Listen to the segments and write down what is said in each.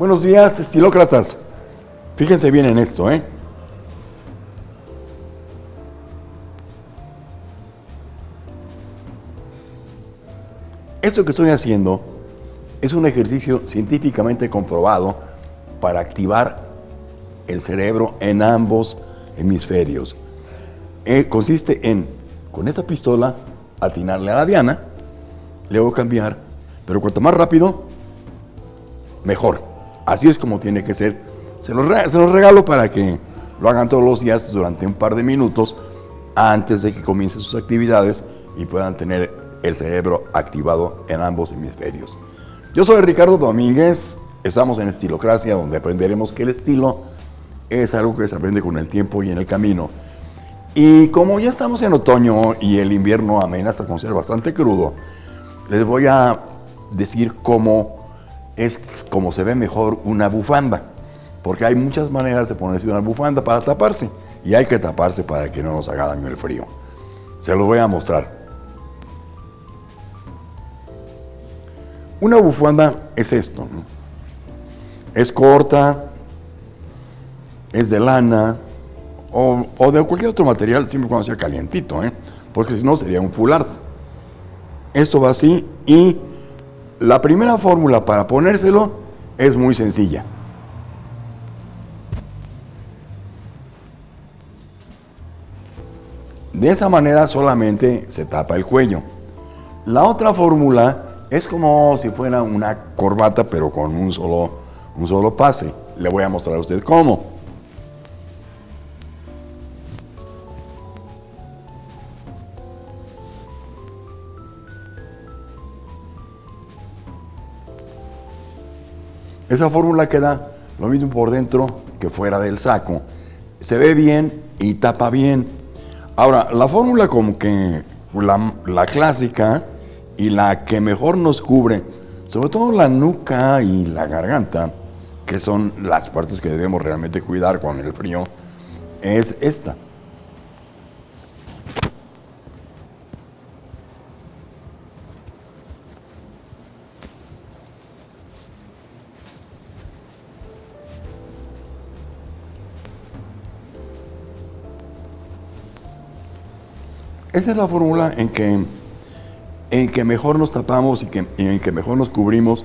Buenos días, estilócratas. Fíjense bien en esto, ¿eh? Esto que estoy haciendo es un ejercicio científicamente comprobado para activar el cerebro en ambos hemisferios. Eh, consiste en, con esta pistola, atinarle a la diana, luego cambiar, pero cuanto más rápido, mejor. Así es como tiene que ser. Se los, regalo para que lo hagan todos los días durante un par de minutos antes de que comiencen sus actividades y puedan tener el cerebro activado en ambos hemisferios. Yo soy Ricardo Domínguez, estamos en Estilocracia, donde aprenderemos que el estilo es algo que se aprende con el tiempo y en el camino. Y como ya estamos en otoño y el invierno amenaza con ser bastante crudo, les voy a decir cómo es como se ve mejor una bufanda. Porque hay muchas maneras de ponerse una bufanda para taparse. Y hay que taparse para que no nos haga daño el frío. Se los voy a mostrar. Una bufanda es esto. Es corta, es de lana o, de cualquier otro material, siempre cuando sea calientito, ¿eh? porque si no sería un full art. Esto va así y la primera fórmula para ponérselo es muy sencilla. De esa manera solamente se tapa el cuello. La otra fórmula es como si fuera una corbata, pero con un solo, un solo pase. Le voy a mostrar a usted cómo. Esa fórmula queda lo mismo por dentro que fuera del saco. Se ve bien y tapa bien. Ahora, la fórmula como que la, clásica y la que mejor nos cubre, sobre todo la nuca y la garganta, que son las partes que debemos realmente cuidar con el frío, es esta. Esa es la fórmula en que en que mejor nos tapamos y, que, en que mejor nos cubrimos,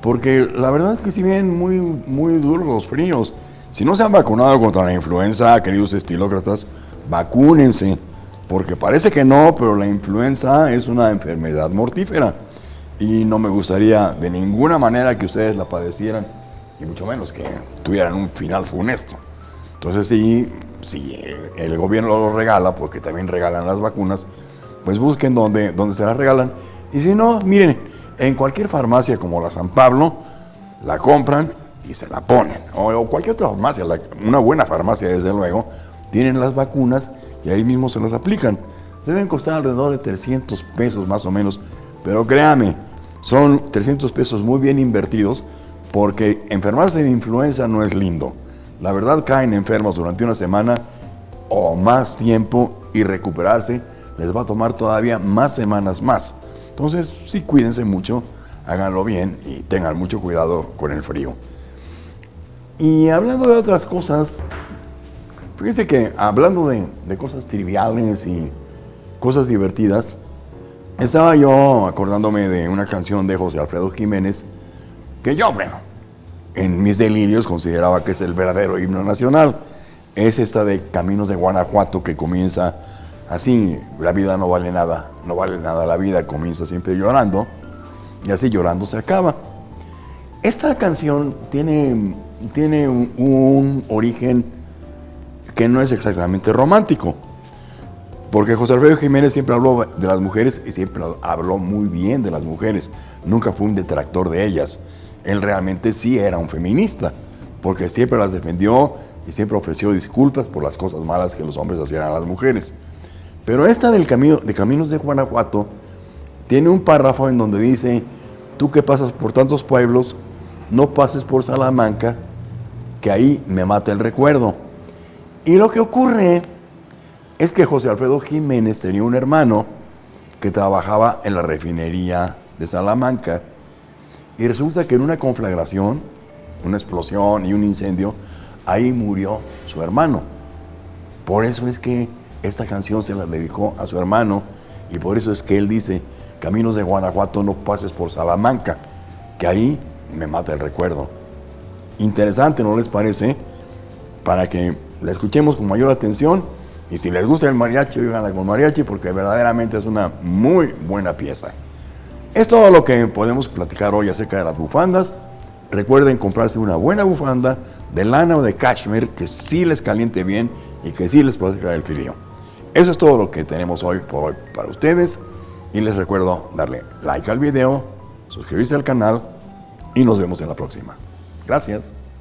porque la verdad es que si vienen muy, muy duros los fríos, si no se han vacunado contra la influenza, queridos estilócratas, vacúnense, porque parece que no, pero la influenza es una enfermedad mortífera y no me gustaría de ninguna manera que ustedes la padecieran y mucho menos que tuvieran un final funesto. Entonces sí, si el gobierno lo regala, porque también regalan las vacunas, pues busquen donde, donde se las regalan. Y si no, miren, en cualquier farmacia como la San Pablo, la compran y se la ponen. O, cualquier otra farmacia, una buena farmacia desde luego, tienen las vacunas y ahí mismo se las aplican. Deben costar alrededor de 300 pesos más o menos, pero créame, son 300 pesos muy bien invertidos porque enfermarse de influenza no es lindo. La verdad caen enfermos durante una semana o más tiempo y recuperarse les va a tomar todavía más semanas más. Entonces, sí, cuídense mucho, háganlo bien y tengan mucho cuidado con el frío. Y hablando de otras cosas, fíjense que hablando de, de cosas triviales y cosas divertidas, estaba yo acordándome de una canción de José Alfredo Jiménez que yo, bueno, en mis delirios consideraba que es el verdadero himno nacional. Es esta de Caminos de Guanajuato que comienza Así la vida no vale nada, no vale nada la vida, comienza siempre llorando y así llorando se acaba. Esta canción tiene, tiene un, origen que no es exactamente romántico, porque José Alfredo Jiménez siempre habló de las mujeres y siempre habló muy bien de las mujeres, nunca fue un detractor de ellas. Él realmente sí era un feminista, porque siempre las defendió y siempre ofreció disculpas por las cosas malas que los hombres hacían a las mujeres. Pero esta del camino, de Caminos de Guanajuato tiene un párrafo en donde dice, tú que pasas por tantos pueblos, no pases por Salamanca, que ahí me mata el recuerdo. Y lo que ocurre es que José Alfredo Jiménez tenía un hermano que trabajaba en la refinería de Salamanca y resulta que en una conflagración una explosión y un incendio, ahí murió su hermano. Por eso es que esta canción se la dedicó a su hermano y por eso es que él dice, caminos de Guanajuato no pases por Salamanca, que ahí me mata el recuerdo. Interesante, ¿no les parece? Para que la escuchemos con mayor atención y si les gusta el mariachi, oiganla con mariachi porque verdaderamente es una muy buena pieza. Es todo lo que podemos platicar hoy acerca de las bufandas. Recuerden comprarse una buena bufanda de lana o de cashmere que sí les caliente bien y que sí les proteja del frío. Eso es todo lo que tenemos hoy por hoy para ustedes y les recuerdo darle like al video, suscribirse al canal y nos vemos en la próxima. Gracias.